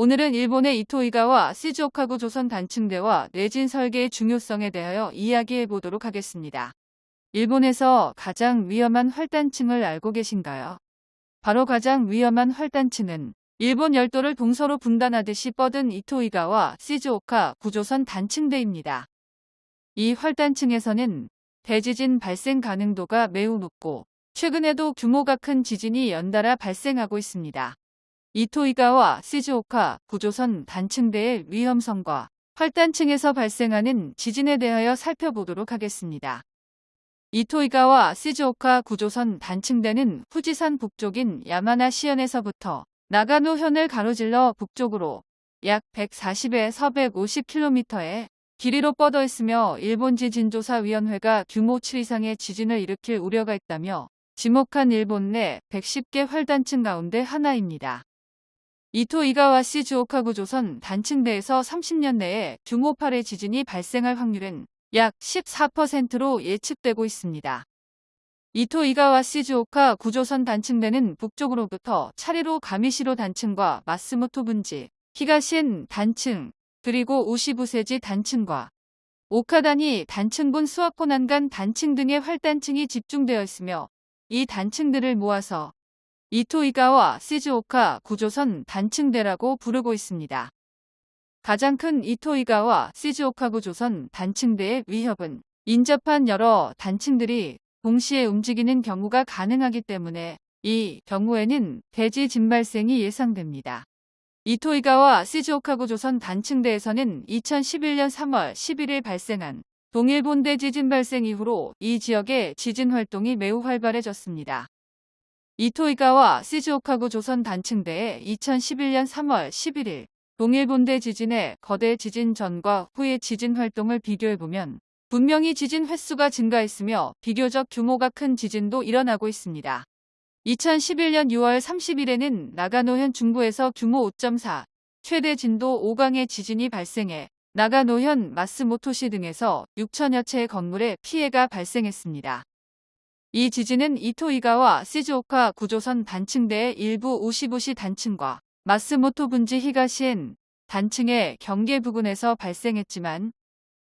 오늘은 일본의 이토이가와 시즈오카구 조선 단층대와 내진 설계의 중요성에 대하여 이야기해 보도록 하겠습니다. 일본에서 가장 위험한 활단층을 알고 계신가요? 바로 가장 위험한 활단층은 일본 열도를 동서로 분단하듯이 뻗은 이토이가와 시즈오카 구조선 단층대입니다. 이 활단층에서는 대지진 발생 가능도가 매우 높고 최근에도 규모가 큰 지진이 연달아 발생하고 있습니다. 이토이가와 시즈오카 구조선 단층대의 위험성과 활단층에서 발생하는 지진에 대하여 살펴보도록 하겠습니다. 이토이가와 시즈오카 구조선 단층대는 후지산 북쪽인 야마나 시현에서부터 나가노현을 가로질러 북쪽으로 약 140에서 150km의 길이로 뻗어 있으며 일본 지진조사위원회가 규모 7 이상의 지진을 일으킬 우려가 있다며 지목한 일본 내 110개 활단층 가운데 하나입니다. 이토 이가와 시즈오카구 조선 단층대에서 30년 내에 8의 지진이 발생할 확률은 약 14%로 예측되고 있습니다. 이토 이가와 시즈오카 구조선 단층대는 북쪽으로부터 차례로 가미시로 단층과 마스모토 분지, 히가신 단층, 그리고 우시부세지 단층과 오카다니 단층군 수와코난간 단층 등의 활단층이 집중되어 있으며 이 단층들을 모아서 이토이가와 시즈오카 구조선 단층대라고 부르고 있습니다. 가장 큰 이토이가와 시즈오카 구조선 단층대의 위협은 인접한 여러 단층들이 동시에 움직이는 경우가 가능하기 때문에 이 경우에는 대지 진발생이 예상됩니다. 이토이가와 시즈오카 구 조선 단층대에서는 2011년 3월 11일 발생한 동일본대 지진 발생 이후로 이 지역의 지진 활동이 매우 활발해졌습니다. 이토이가와 시즈오카구 조선 단층대의 2011년 3월 11일 동일본대 지진의 거대 지진 전과 후의 지진 활동을 비교해보면 분명히 지진 횟수가 증가했으며 비교적 규모가 큰 지진도 일어나고 있습니다. 2011년 6월 30일에는 나가노현 중부에서 규모 5.4, 최대 진도 5강의 지진이 발생해 나가노현 마스모토시 등에서 6천여 채의 건물에 피해가 발생했습니다. 이 지진은 이토이가와 시즈오카 구조선 단층대의 일부 우시부시 단층과 마스모토 분지 히가시엔 단층의 경계 부근에서 발생했지만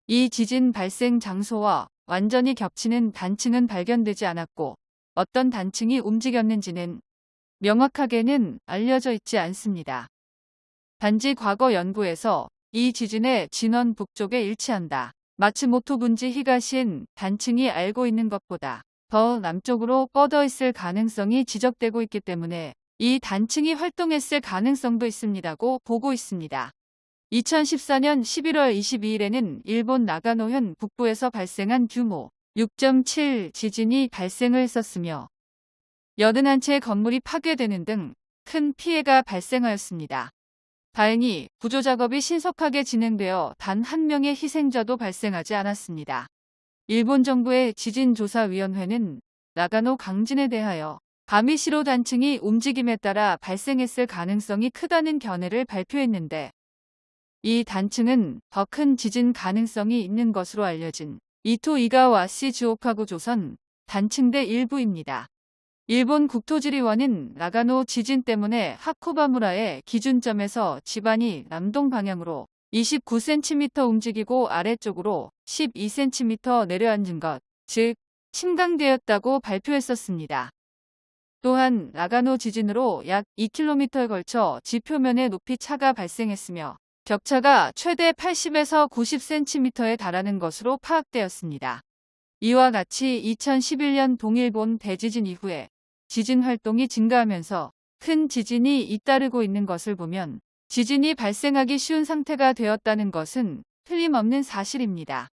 이 지진 발생 장소와 완전히 겹치는 단층은 발견되지 않았고 어떤 단층이 움직였는지는 명확하게는 알려져 있지 않습니다. 단지 과거 연구에서 이 지진의 진원 북쪽에 일치한다. 마츠모토 분지 히가시엔 단층이 알고 있는 것보다 더 남쪽으로 뻗어 있을 가능성이 지적되고 있기 때문에 이 단층이 활동했을 가능성도 있습니다고 보고 있습니다. 2014년 11월 22일에는 일본 나가노현 북부에서 발생한 규모 6.7 지진이 발생을 했었으며 81채의 건물이 파괴되는 등 큰 피해가 발생하였습니다. 다행히 구조작업이 신속하게 진행되어 단 한 명의 희생자도 발생하지 않았습니다. 일본 정부의 지진조사위원회는 나가노 강진에 대하여 가미시로 단층이 움직임에 따라 발생했을 가능성이 크다는 견해를 발표했는데 이 단층은 더 큰 지진 가능성이 있는 것으로 알려진 이토 이가와 시 주오카구 조선 단층대 일부입니다. 일본 국토지리원은 나가노 지진 때문에 하코바무라의 기준점에서 지반이 남동 방향으로 29cm 움직이고 아래쪽으로 12cm 내려앉은 것, 즉 침강되었다고 발표했었습니다. 또한 나가노 지진으로 약 2km에 걸쳐 지표면의 높이 차가 발생했으며 격차가 최대 80에서 90cm에 달하는 것으로 파악되었습니다. 이와 같이 2011년 동일본 대지진 이후에 지진 활동이 증가하면서 큰 지진이 잇따르고 있는 것을 보면 지진이 발생하기 쉬운 상태가 되었다는 것은 틀림없는 사실입니다.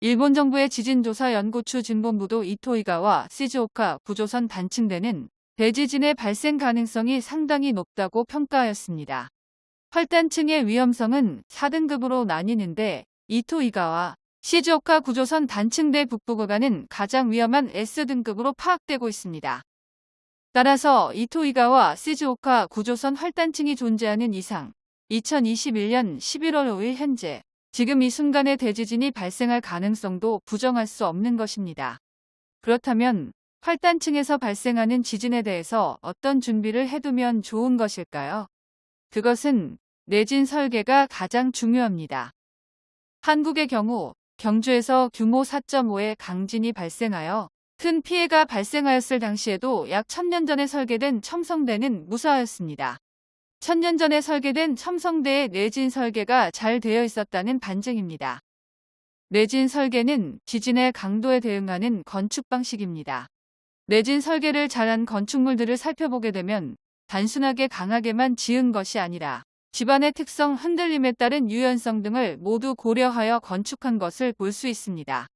일본 정부의 지진조사 연구추 진본부도 이토이가와 시즈오카 구조선 단층대는 대지진의 발생 가능성이 상당히 높다고 평가하였습니다. 활단층의 위험성은 4등급으로 나뉘는데 이토이가와 시즈오카 구조선 단층대 북부 구간은 가장 위험한 S등급으로 파악되고 있습니다. 따라서 이토이가와 시즈오카 구조선 활단층이 존재하는 이상 2021년 11월 5일 현재 지금 이 순간에 대지진이 발생할 가능성도 부정할 수 없는 것입니다. 그렇다면 활단층에서 발생하는 지진에 대해서 어떤 준비를 해두면 좋은 것일까요? 그것은 내진 설계가 가장 중요합니다. 한국의 경우 경주에서 규모 4.5의 강진이 발생하여 큰 피해가 발생하였을 당시에도 약 1000년 전에 설계된 첨성대는 무사하였습니다. 1000년 전에 설계된 첨성대의 내진 설계가 잘 되어 있었다는 반증입니다. 내진 설계는 지진의 강도에 대응하는 건축 방식입니다. 내진 설계를 잘한 건축물들을 살펴보게 되면 단순하게 강하게만 지은 것이 아니라 집안의 특성, 흔들림에 따른 유연성 등을 모두 고려하여 건축한 것을 볼 수 있습니다.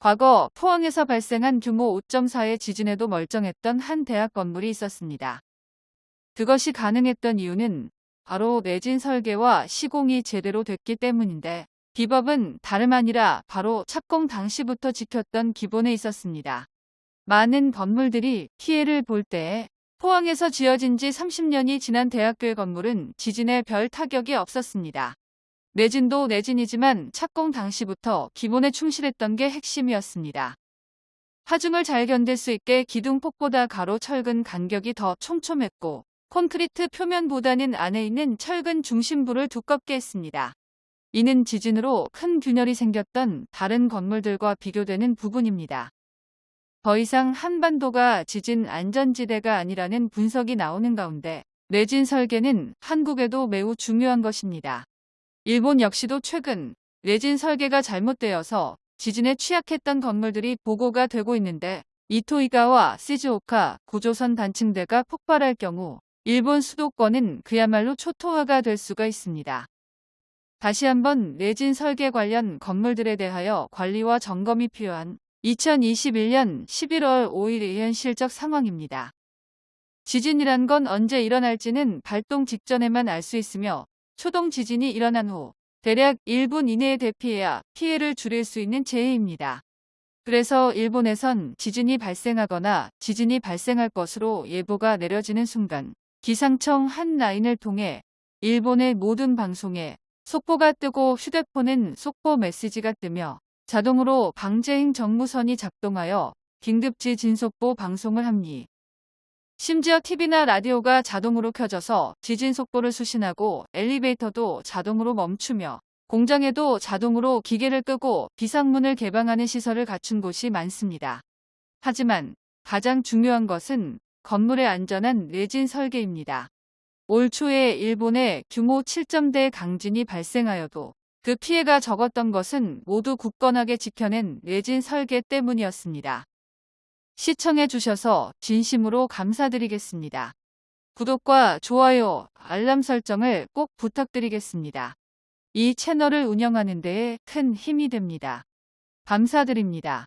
과거 포항에서 발생한 규모 5.4의 지진에도 멀쩡했던 한 대학 건물이 있었습니다. 그것이 가능했던 이유는 바로 내진 설계와 시공이 제대로 됐기 때문인데 비법은 다름 아니라 바로 착공 당시부터 지켰던 기본에 있었습니다. 많은 건물들이 피해를 볼 때에 포항에서 지어진 지 30년이 지난 대학교의 건물은 지진에 별 타격이 없었습니다. 내진도 내진이지만 착공 당시부터 기본에 충실했던 게 핵심이었습니다. 하중을 잘 견딜 수 있게 기둥폭보다 가로 철근 간격이 더 촘촘했고 콘크리트 표면보다는 안에 있는 철근 중심부를 두껍게 했습니다. 이는 지진으로 큰 균열이 생겼던 다른 건물들과 비교되는 부분입니다. 더 이상 한반도가 지진 안전지대가 아니라는 분석이 나오는 가운데 내진 설계는 한국에도 매우 중요한 것입니다. 일본 역시도 최근 내진 설계가 잘못되어서 지진에 취약했던 건물들이 보고가 되고 있는데 이토이가와 시즈오카 고조선 단층대가 폭발할 경우 일본 수도권은 그야말로 초토화가 될 수가 있습니다. 다시 한번 내진 설계 관련 건물들에 대하여 관리와 점검이 필요한 2021년 11월 5일의 현실적 상황입니다. 지진이란 건 언제 일어날지는 발동 직전에만 알 수 있으며 초동 지진이 일어난 후 대략 1분 이내에 대피해야 피해를 줄일 수 있는 재해입니다. 그래서 일본에선 지진이 발생하거나 지진이 발생할 것으로 예보가 내려지는 순간 기상청 한 라인을 통해 일본의 모든 방송에 속보가 뜨고 휴대폰은 속보 메시지가 뜨며 자동으로 방재행 정무선이 작동하여 긴급지 진 속보 방송을 합니다. 심지어 TV나 라디오가 자동으로 켜져서 지진 속보를 수신하고 엘리베이터도 자동으로 멈추며 공장에도 자동으로 기계를 끄고 비상문을 개방하는 시설을 갖춘 곳이 많습니다. 하지만 가장 중요한 것은 건물의 안전한 내진 설계입니다. 올 초에 일본에 규모 7점대 강진이 발생하여도 그 피해가 적었던 것은 모두 굳건하게 지켜낸 내진 설계 때문이었습니다. 시청해 주셔서 진심으로 감사드리겠습니다. 구독과 좋아요, 알람 설정을 꼭 부탁드리겠습니다. 이 채널을 운영하는 데에 큰 힘이 됩니다. 감사드립니다.